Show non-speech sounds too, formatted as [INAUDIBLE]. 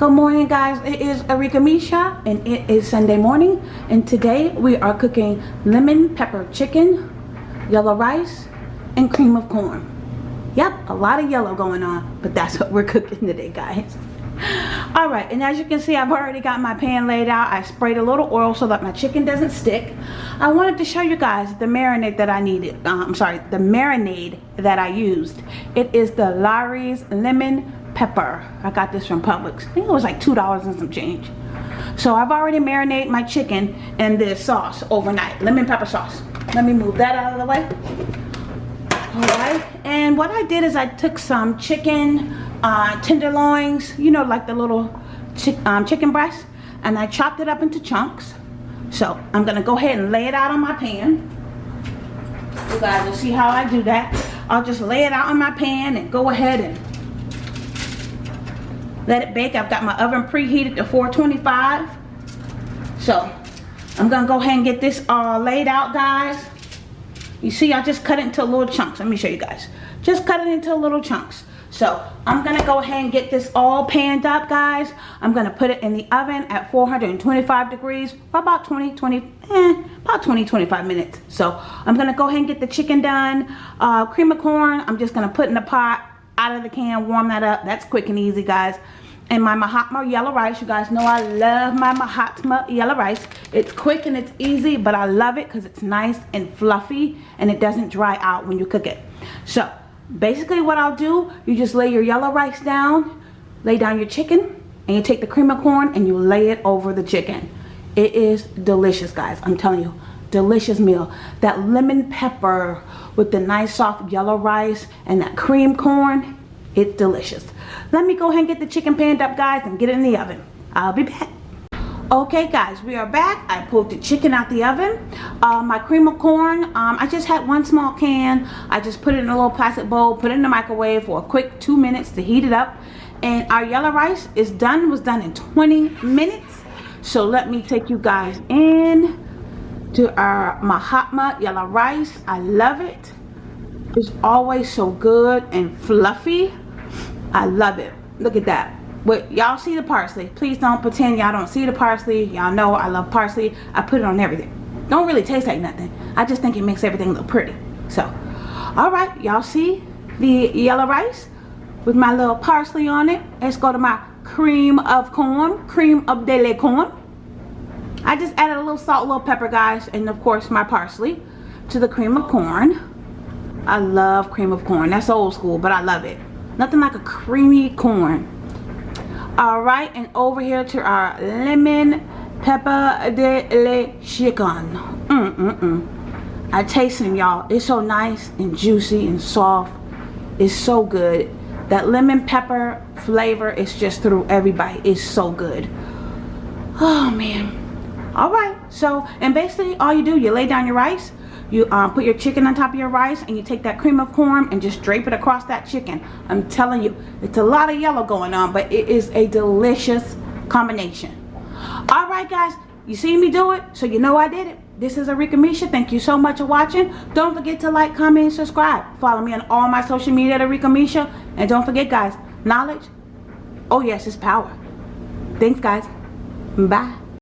Good morning guys, it is Arika Misha and it is Sunday morning and today we are cooking lemon pepper chicken, yellow rice, and cream of corn. Yep, a lot of yellow going on, but that's what we're [LAUGHS] cooking today guys. Alright, and as you can see I've already got my pan laid out. I sprayed a little oil so that my chicken doesn't stick. I wanted to show you guys the marinade that I needed. Uh, I'm sorry, the marinade that I used. It is the Lawry's Lemon pepper. I got this from Publix. I think it was like $2 and some change. So I've already marinated my chicken in this sauce overnight. Lemon pepper sauce. Let me move that out of the way. Alright. And what I did is I took some chicken uh, tenderloins. You know like the little chi um, chicken breast. And I chopped it up into chunks. So I'm going to go ahead and lay it out on my pan. You guys will see how I do that. I'll just lay it out on my pan and go ahead and let it bake. I've got my oven preheated to 425. So I'm gonna go ahead and get this all laid out guys. You see I just cut it into little chunks. Let me show you guys. Just cut it into little chunks. So I'm gonna go ahead and get this all panned up guys. I'm gonna put it in the oven at 425 degrees for about 20, 20, eh, about 20, 25 minutes. So I'm gonna go ahead and get the chicken done. Uh, cream of corn, I'm just gonna put in the pot out of the can, warm that up. That's quick and easy guys and my Mahatma yellow rice. You guys know I love my Mahatma yellow rice. It's quick and it's easy, but I love it because it's nice and fluffy and it doesn't dry out when you cook it. So basically what I'll do, you just lay your yellow rice down, lay down your chicken, and you take the cream of corn and you lay it over the chicken. It is delicious, guys. I'm telling you, delicious meal. That lemon pepper with the nice soft yellow rice and that cream corn, it's delicious. Let me go ahead and get the chicken panned up, guys, and get it in the oven. I'll be back. Okay guys, we are back. I pulled the chicken out the oven. Uh, my cream of corn, um, I just had one small can. I just put it in a little plastic bowl, put it in the microwave for a quick two minutes to heat it up. And our yellow rice is done, was done in 20 minutes. So let me take you guys in to our Mahatma yellow rice. I love it. It's always so good and fluffy. I love it. Look at that. But y'all see the parsley. Please don't pretend y'all don't see the parsley. Y'all know I love parsley. I put it on everything. Don't really taste like nothing. I just think it makes everything look pretty. So, alright. Y'all see the yellow rice with my little parsley on it. Let's go to my cream of corn. Cream of de corn. I just added a little salt, a little pepper, guys. And, of course, my parsley to the cream of corn. I love cream of corn. That's old school, but I love it. Nothing like a creamy corn. Alright, and over here to our lemon pepper de le chicken. Mm, mm, mm. I taste them, y'all. It's so nice and juicy and soft. It's so good. That lemon pepper flavor is just through every bite. It's so good. Oh, man. Alright, so, and basically all you do, you lay down your rice you um, put your chicken on top of your rice and you take that cream of corn and just drape it across that chicken. I'm telling you, it's a lot of yellow going on, but it is a delicious combination. All right, guys, you see me do it, so you know I did it. This is Arika Misha. Thank you so much for watching. Don't forget to like, comment, and subscribe. Follow me on all my social media at Arika Misha. And don't forget, guys, knowledge, oh yes, it's power. Thanks, guys. Bye.